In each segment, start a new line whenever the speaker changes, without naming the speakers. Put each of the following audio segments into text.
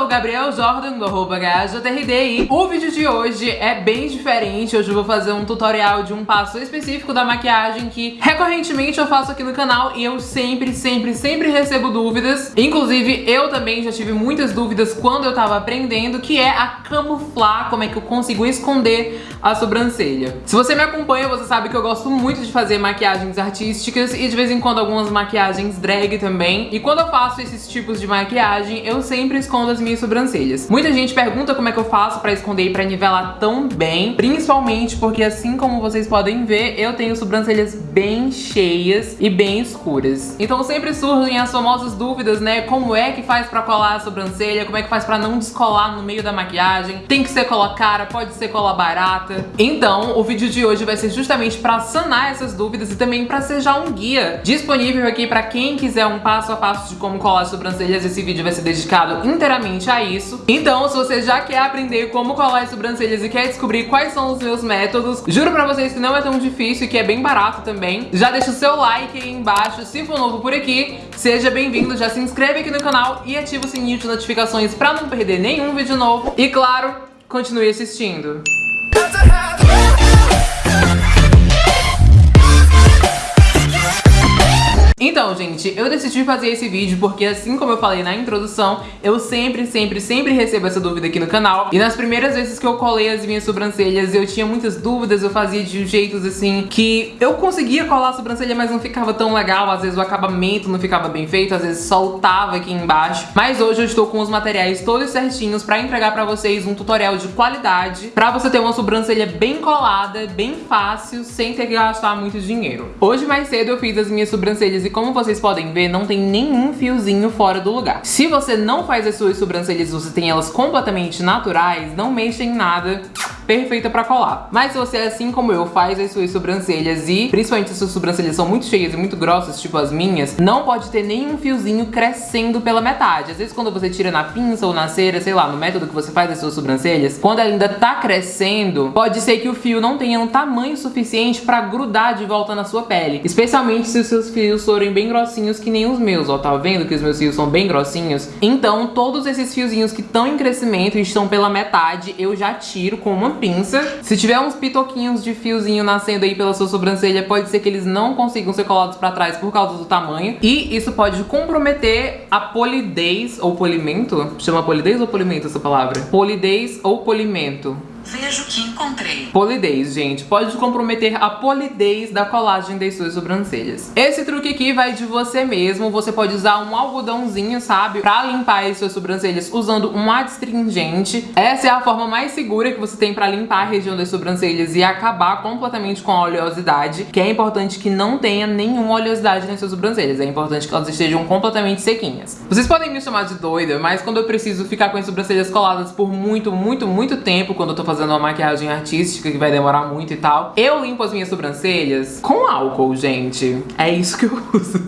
sou o Gabriel Jordan, do arroba e o vídeo de hoje é bem diferente. Hoje eu vou fazer um tutorial de um passo específico da maquiagem que recorrentemente eu faço aqui no canal e eu sempre, sempre, sempre recebo dúvidas. Inclusive, eu também já tive muitas dúvidas quando eu tava aprendendo, que é a camuflar, como é que eu consigo esconder a sobrancelha. Se você me acompanha, você sabe que eu gosto muito de fazer maquiagens artísticas e de vez em quando algumas maquiagens drag também. E quando eu faço esses tipos de maquiagem, eu sempre escondo as minhas sobrancelhas. Muita gente pergunta como é que eu faço pra esconder e pra nivelar tão bem, principalmente porque assim como vocês podem ver, eu tenho sobrancelhas bem cheias e bem escuras. Então sempre surgem as famosas dúvidas, né? Como é que faz pra colar a sobrancelha? Como é que faz pra não descolar no meio da maquiagem? Tem que ser cola cara? Pode ser cola barata? Então, o vídeo de hoje vai ser justamente pra sanar essas dúvidas e também pra ser já um guia disponível aqui pra quem quiser um passo a passo de como colar as sobrancelhas. Esse vídeo vai ser dedicado inteiramente a isso. Então, se você já quer aprender como colar as sobrancelhas e quer descobrir quais são os meus métodos, juro pra vocês que não é tão difícil e que é bem barato também. Já deixa o seu like aí embaixo, se for novo por aqui, seja bem-vindo, já se inscreve aqui no canal e ativa o sininho de notificações pra não perder nenhum vídeo novo. E claro, continue assistindo. Então, gente, eu decidi fazer esse vídeo porque assim como eu falei na introdução, eu sempre, sempre, sempre recebo essa dúvida aqui no canal. E nas primeiras vezes que eu colei as minhas sobrancelhas, eu tinha muitas dúvidas, eu fazia de jeitos assim que eu conseguia colar a sobrancelha, mas não ficava tão legal. Às vezes o acabamento não ficava bem feito, às vezes soltava aqui embaixo. Mas hoje eu estou com os materiais todos certinhos pra entregar pra vocês um tutorial de qualidade, pra você ter uma sobrancelha bem colada, bem fácil, sem ter que gastar muito dinheiro. Hoje mais cedo eu fiz as minhas sobrancelhas e como vocês podem ver, não tem nenhum fiozinho fora do lugar. Se você não faz as suas sobrancelhas, você tem elas completamente naturais, não mexa em nada perfeita pra colar. Mas se você, assim como eu, faz as suas sobrancelhas e principalmente as suas sobrancelhas são muito cheias e muito grossas, tipo as minhas, não pode ter nenhum fiozinho crescendo pela metade. Às vezes quando você tira na pinça ou na cera, sei lá, no método que você faz as suas sobrancelhas, quando ela ainda tá crescendo, pode ser que o fio não tenha um tamanho suficiente pra grudar de volta na sua pele. Especialmente se os seus fios forem bem grossinhos que nem os meus, ó, tá vendo que os meus fios são bem grossinhos? Então todos esses fiozinhos que estão em crescimento e estão pela metade, eu já tiro com uma pinça. Se tiver uns pitoquinhos de fiozinho nascendo aí pela sua sobrancelha, pode ser que eles não consigam ser colados pra trás por causa do tamanho. E isso pode comprometer a polidez ou polimento. Chama polidez ou polimento essa palavra? Polidez ou polimento.
Vejo que encontrei.
Polidez, gente. Pode comprometer a polidez da colagem das suas sobrancelhas. Esse truque aqui vai de você mesmo. Você pode usar um algodãozinho, sabe? Pra limpar as suas sobrancelhas usando um adstringente. Essa é a forma mais segura que você tem pra limpar a região das sobrancelhas e acabar completamente com a oleosidade. Que é importante que não tenha nenhuma oleosidade nas suas sobrancelhas. É importante que elas estejam completamente sequinhas. Vocês podem me chamar de doida, mas quando eu preciso ficar com as sobrancelhas coladas por muito, muito, muito tempo, quando eu tô fazendo uma maquiagem artística que vai demorar muito e tal. Eu limpo as minhas sobrancelhas com álcool, gente. É isso que eu uso.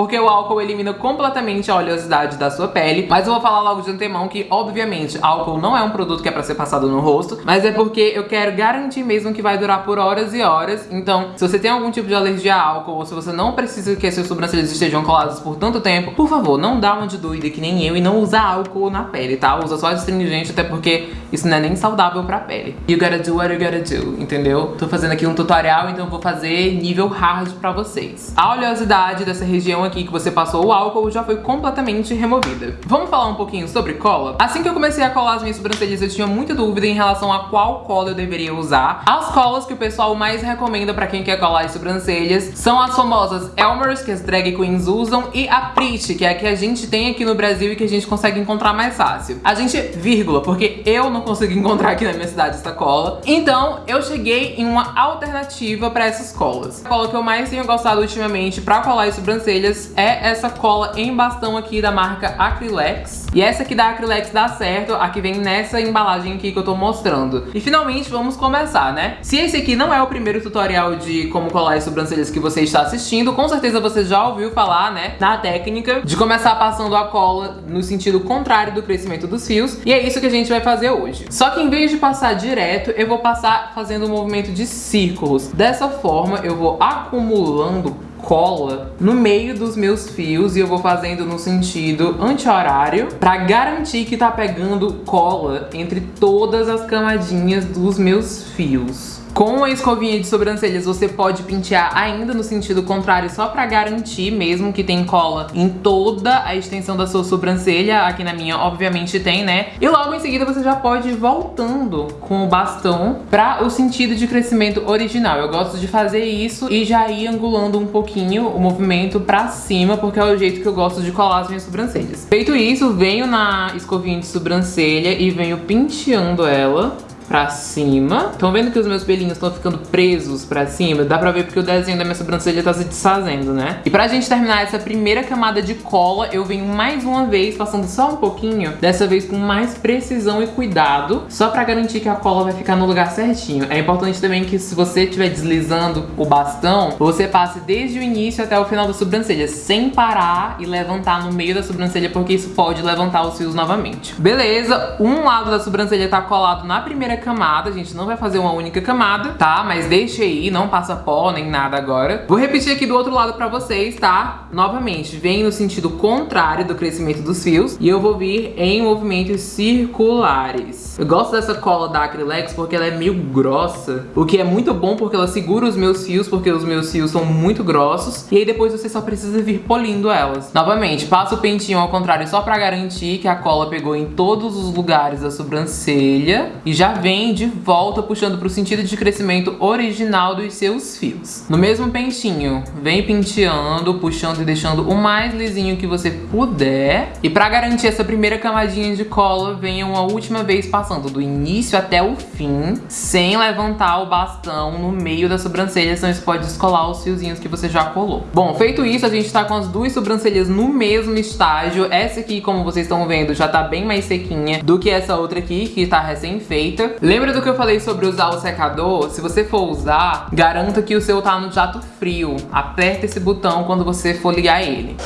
Porque o álcool elimina completamente a oleosidade da sua pele. Mas eu vou falar logo de antemão que, obviamente, álcool não é um produto que é pra ser passado no rosto, mas é porque eu quero garantir mesmo que vai durar por horas e horas. Então, se você tem algum tipo de alergia a álcool, ou se você não precisa que as suas sobrancelhas estejam coladas por tanto tempo, por favor, não dá uma de doida que nem eu e não usa álcool na pele, tá? Usa só astringente, até porque isso não é nem saudável pra pele. You gotta do what you gotta do, entendeu? Tô fazendo aqui um tutorial, então vou fazer nível hard pra vocês. A oleosidade dessa região aqui que você passou o álcool já foi completamente removida. Vamos falar um pouquinho sobre cola? Assim que eu comecei a colar as minhas sobrancelhas, eu tinha muita dúvida em relação a qual cola eu deveria usar. As colas que o pessoal mais recomenda pra quem quer colar as sobrancelhas são as famosas Elmer's, que as drag queens usam, e a Pretty, que é a que a gente tem aqui no Brasil e que a gente consegue encontrar mais fácil. A gente, vírgula, porque eu não consigo encontrar aqui na minha cidade essa cola. Então, eu cheguei em uma alternativa pra essas colas. A cola que eu mais tenho gostado ultimamente pra colar as sobrancelhas é essa cola em bastão aqui da marca Acrylex. E essa aqui da Acrylex dá certo, a que vem nessa embalagem aqui que eu tô mostrando. E finalmente vamos começar, né? Se esse aqui não é o primeiro tutorial de como colar as sobrancelhas que você está assistindo, com certeza você já ouviu falar, né, na técnica de começar passando a cola no sentido contrário do crescimento dos fios. E é isso que a gente vai fazer hoje. Só que em vez de passar direto, eu vou passar fazendo um movimento de círculos. Dessa forma, eu vou acumulando cola no meio dos meus fios e eu vou fazendo no sentido anti-horário pra garantir que tá pegando cola entre todas as camadinhas dos meus fios. Com a escovinha de sobrancelhas você pode pentear ainda no sentido contrário só pra garantir mesmo que tem cola em toda a extensão da sua sobrancelha. Aqui na minha obviamente tem, né? E logo em seguida você já pode ir voltando com o bastão pra o sentido de crescimento original. Eu gosto de fazer isso e já ir angulando um pouquinho o movimento pra cima porque é o jeito que eu gosto de colar as minhas sobrancelhas. Feito isso, venho na escovinha de sobrancelha e venho penteando ela pra cima. Estão vendo que os meus pelinhos estão ficando presos pra cima? Dá pra ver porque o desenho da minha sobrancelha tá se desfazendo, né? E pra gente terminar essa primeira camada de cola, eu venho mais uma vez passando só um pouquinho, dessa vez com mais precisão e cuidado, só pra garantir que a cola vai ficar no lugar certinho. É importante também que se você estiver deslizando o bastão, você passe desde o início até o final da sobrancelha, sem parar e levantar no meio da sobrancelha, porque isso pode levantar os fios novamente. Beleza, um lado da sobrancelha tá colado na primeira camada, a gente não vai fazer uma única camada, tá? Mas deixa aí, não passa pó nem nada agora. Vou repetir aqui do outro lado pra vocês, tá? Novamente, vem no sentido contrário do crescimento dos fios e eu vou vir em movimentos circulares. Eu gosto dessa cola da Acrylex porque ela é meio grossa, o que é muito bom porque ela segura os meus fios, porque os meus fios são muito grossos, e aí depois você só precisa vir polindo elas. Novamente, passa o pentinho ao contrário só pra garantir que a cola pegou em todos os lugares da sobrancelha e já vem vem de volta puxando para o sentido de crescimento original dos seus fios. No mesmo pentinho, vem penteando, puxando e deixando o mais lisinho que você puder. E para garantir essa primeira camadinha de cola, venha uma última vez passando do início até o fim, sem levantar o bastão no meio da sobrancelha, senão isso pode descolar os fiozinhos que você já colou. Bom, feito isso, a gente tá com as duas sobrancelhas no mesmo estágio. Essa aqui, como vocês estão vendo, já tá bem mais sequinha do que essa outra aqui, que tá recém-feita. Lembra do que eu falei sobre usar o secador? Se você for usar, garanta que o seu tá no jato frio. Aperta esse botão quando você for ligar ele.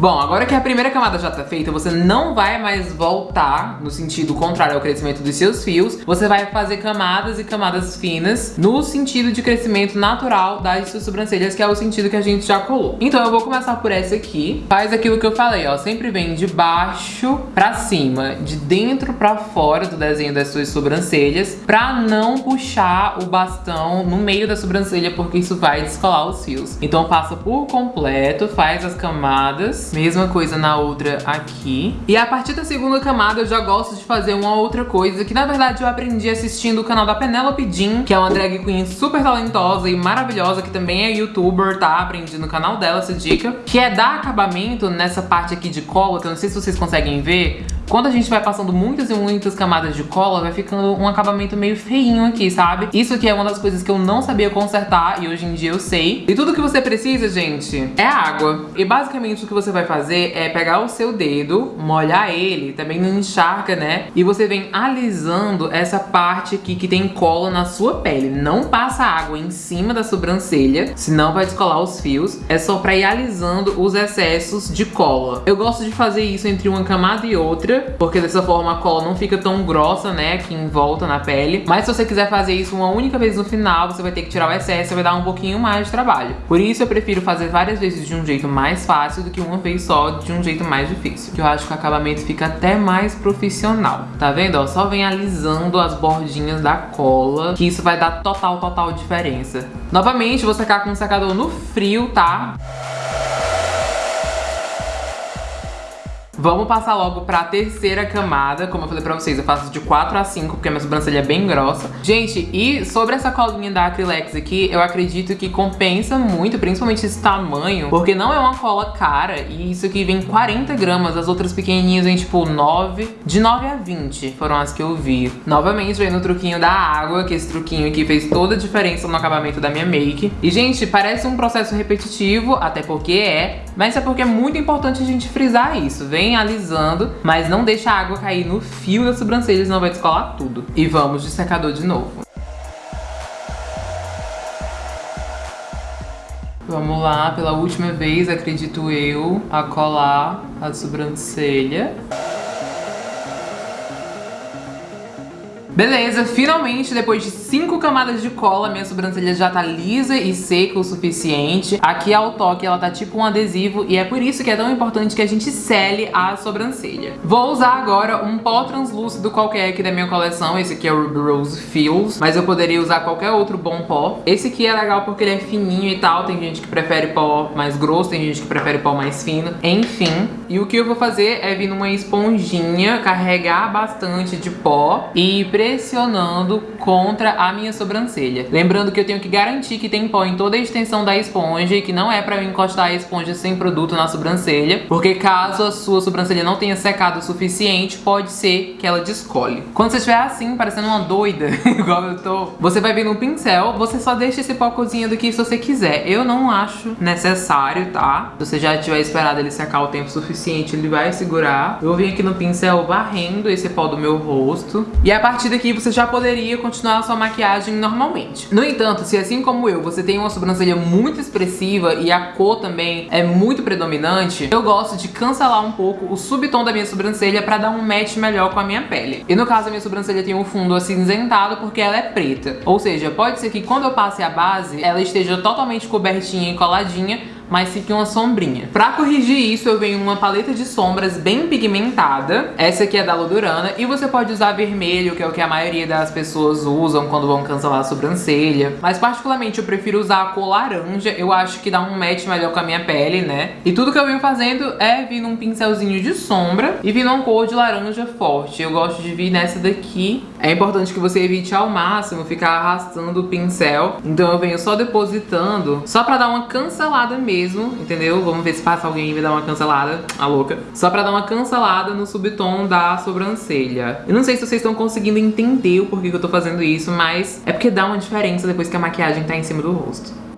Bom, agora que a primeira camada já tá feita, você não vai mais voltar no sentido contrário ao crescimento dos seus fios. Você vai fazer camadas e camadas finas no sentido de crescimento natural das suas sobrancelhas, que é o sentido que a gente já colou. Então eu vou começar por essa aqui. Faz aquilo que eu falei, ó. Sempre vem de baixo pra cima, de dentro pra fora do desenho das suas sobrancelhas, pra não puxar o bastão no meio da sobrancelha, porque isso vai descolar os fios. Então passa por completo, faz as camadas Mesma coisa na outra aqui. E a partir da segunda camada eu já gosto de fazer uma outra coisa que na verdade eu aprendi assistindo o canal da Penelope Jean, que é uma drag queen super talentosa e maravilhosa, que também é youtuber, tá? Aprendi no canal dela essa dica. Que é dar acabamento nessa parte aqui de cola, que eu não sei se vocês conseguem ver, quando a gente vai passando muitas e muitas camadas de cola, vai ficando um acabamento meio feinho aqui, sabe? Isso aqui é uma das coisas que eu não sabia consertar e hoje em dia eu sei. E tudo que você precisa, gente, é água. E basicamente o que você vai fazer é pegar o seu dedo, molhar ele, também não encharca, né? E você vem alisando essa parte aqui que tem cola na sua pele. Não passa água em cima da sobrancelha, senão vai descolar os fios. É só pra ir alisando os excessos de cola. Eu gosto de fazer isso entre uma camada e outra, porque dessa forma a cola não fica tão grossa, né, aqui em volta na pele. Mas se você quiser fazer isso uma única vez no final, você vai ter que tirar o excesso e vai dar um pouquinho mais de trabalho. Por isso eu prefiro fazer várias vezes de um jeito mais fácil do que uma vez só de um jeito mais difícil. Que eu acho que o acabamento fica até mais profissional. Tá vendo? Ó, só vem alisando as bordinhas da cola, que isso vai dar total, total diferença. Novamente, vou secar com um secador no frio, tá? Vamos passar logo pra terceira camada. Como eu falei pra vocês, eu faço de 4 a 5, porque a minha sobrancelha é bem grossa. Gente, e sobre essa colinha da Acrylex aqui, eu acredito que compensa muito, principalmente esse tamanho, porque não é uma cola cara, e isso aqui vem 40 gramas, as outras pequenininhas vem tipo 9, de 9 a 20 foram as que eu vi. Novamente, vem no truquinho da água, que esse truquinho aqui fez toda a diferença no acabamento da minha make. E, gente, parece um processo repetitivo, até porque é, mas é porque é muito importante a gente frisar isso. Vem vem alisando, mas não deixa a água cair no fio da sobrancelha, senão vai descolar tudo. E vamos de secador de novo. Vamos lá, pela última vez, acredito eu, a colar a sobrancelha. Beleza, finalmente, depois de cinco camadas de cola, minha sobrancelha já tá lisa e seca o suficiente. Aqui ao toque ela tá tipo um adesivo e é por isso que é tão importante que a gente sele a sobrancelha. Vou usar agora um pó translúcido qualquer aqui da minha coleção. Esse aqui é o Ruby Rose Feels, mas eu poderia usar qualquer outro bom pó. Esse aqui é legal porque ele é fininho e tal. Tem gente que prefere pó mais grosso, tem gente que prefere pó mais fino. Enfim, e o que eu vou fazer é vir numa esponjinha, carregar bastante de pó e pressionando contra a minha sobrancelha. Lembrando que eu tenho que garantir que tem pó em toda a extensão da esponja e que não é pra eu encostar a esponja sem produto na sobrancelha, porque caso a sua sobrancelha não tenha secado o suficiente, pode ser que ela descole. Quando você estiver assim, parecendo uma doida, igual eu tô, você vai vir no pincel, você só deixa esse pó cozinhando aqui se você quiser. Eu não acho necessário, tá? Se você já tiver esperado ele secar o tempo suficiente, ele vai segurar. Eu vou vir aqui no pincel varrendo esse pó do meu rosto. E a partir daqui você já poderia continuar a sua maquiagem normalmente. No entanto, se assim como eu, você tem uma sobrancelha muito expressiva e a cor também é muito predominante, eu gosto de cancelar um pouco o subtom da minha sobrancelha pra dar um match melhor com a minha pele. E no caso, a minha sobrancelha tem um fundo acinzentado porque ela é preta. Ou seja, pode ser que quando eu passe a base, ela esteja totalmente cobertinha e coladinha, mas fique uma sombrinha. Pra corrigir isso, eu venho uma paleta de sombras bem pigmentada. Essa aqui é da Ludurana. E você pode usar vermelho, que é o que a maioria das pessoas usam quando vão cancelar a sobrancelha. Mas particularmente eu prefiro usar a cor laranja. Eu acho que dá um match melhor com a minha pele, né? E tudo que eu venho fazendo é vir num pincelzinho de sombra e vir numa cor de laranja forte. Eu gosto de vir nessa daqui. É importante que você evite ao máximo ficar arrastando o pincel. Então eu venho só depositando, só pra dar uma cancelada mesmo mesmo, entendeu? Vamos ver se passa alguém e me dar uma cancelada, a louca. Só pra dar uma cancelada no subtom da sobrancelha. Eu não sei se vocês estão conseguindo entender o porquê que eu tô fazendo isso, mas é porque dá uma diferença depois que a maquiagem tá em cima do rosto.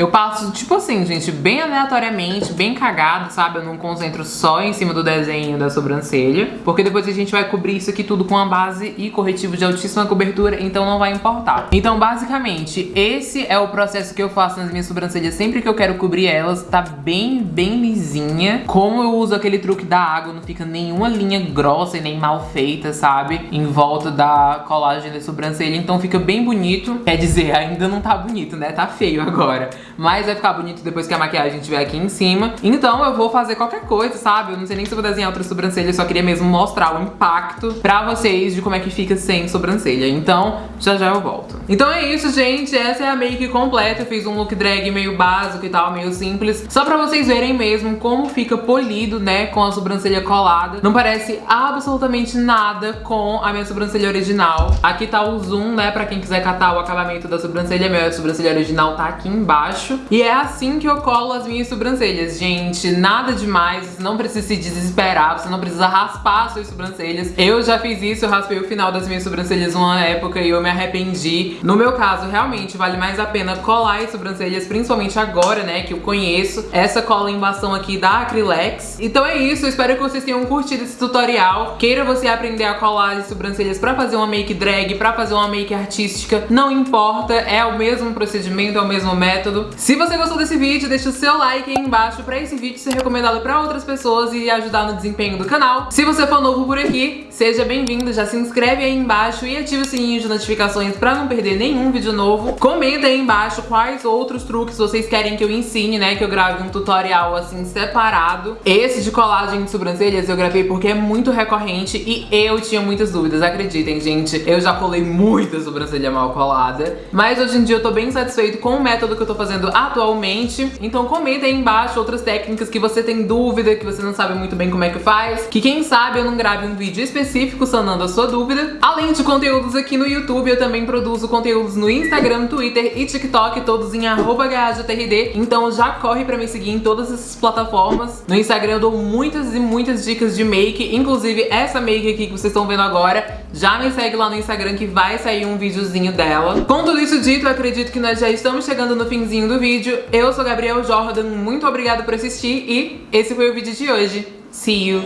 Eu passo, tipo assim, gente, bem aleatoriamente, bem cagado, sabe? Eu não concentro só em cima do desenho da sobrancelha, porque depois a gente vai cobrir isso aqui tudo com a base e corretivo de altíssima cobertura, então não vai importar. Então, basicamente, esse é o processo que eu faço nas minhas sobrancelhas sempre que eu quero cobrir elas, tá bem, bem lisinha. Como eu uso aquele truque da água, não fica nenhuma linha grossa e nem mal feita, sabe? Em volta da colagem da sobrancelha, então fica bem bonito. Quer dizer, ainda não tá bonito, né? Tá feio agora mas vai ficar bonito depois que a maquiagem estiver aqui em cima. Então eu vou fazer qualquer coisa, sabe? Eu não sei nem se eu vou desenhar outra sobrancelha, eu só queria mesmo mostrar o impacto pra vocês de como é que fica sem sobrancelha. Então, já já eu volto. Então é isso, gente. Essa é a make completa. Eu fiz um look drag meio básico e tal, meio simples. Só pra vocês verem mesmo como fica polido, né, com a sobrancelha colada. Não parece absolutamente nada com a minha sobrancelha original. Aqui tá o zoom, né, pra quem quiser catar o acabamento da sobrancelha. Minha sobrancelha original tá aqui embaixo baixo. E é assim que eu colo as minhas sobrancelhas, gente. Nada demais, você não precisa se desesperar, você não precisa raspar as suas sobrancelhas. Eu já fiz isso, eu raspei o final das minhas sobrancelhas uma época e eu me arrependi. No meu caso, realmente, vale mais a pena colar as sobrancelhas, principalmente agora, né, que eu conheço essa cola em bastão aqui da Acrylex. Então é isso, eu espero que vocês tenham curtido esse tutorial. Queira você aprender a colar as sobrancelhas pra fazer uma make drag, pra fazer uma make artística, não importa, é o mesmo procedimento, é o mesmo método. Se você gostou desse vídeo, deixa o seu like aí embaixo pra esse vídeo ser recomendado pra outras pessoas e ajudar no desempenho do canal. Se você for novo por aqui, seja bem-vindo, já se inscreve aí embaixo e ativa o sininho de notificações pra não perder nenhum vídeo novo. Comenta aí embaixo quais outros truques vocês querem que eu ensine, né, que eu grave um tutorial assim separado. Esse de colagem de sobrancelhas eu gravei porque é muito recorrente e eu tinha muitas dúvidas, acreditem, gente. Eu já colei muita sobrancelha mal colada, mas hoje em dia eu tô bem satisfeito com o método que eu tô fazendo atualmente. Então comenta aí embaixo outras técnicas que você tem dúvida, que você não sabe muito bem como é que faz. Que quem sabe eu não grave um vídeo específico sanando a sua dúvida. Além de conteúdos aqui no YouTube, eu também produzo conteúdos no Instagram, Twitter e TikTok, todos em @gajatrd. Então já corre pra me seguir em todas essas plataformas. No Instagram eu dou muitas e muitas dicas de make, inclusive essa make aqui que vocês estão vendo agora já me segue lá no Instagram que vai sair um videozinho dela. Com tudo isso dito, eu acredito que nós já estamos chegando no finzinho do vídeo. Eu sou Gabriel Jordan, muito obrigada por assistir e esse foi o vídeo de hoje. See you!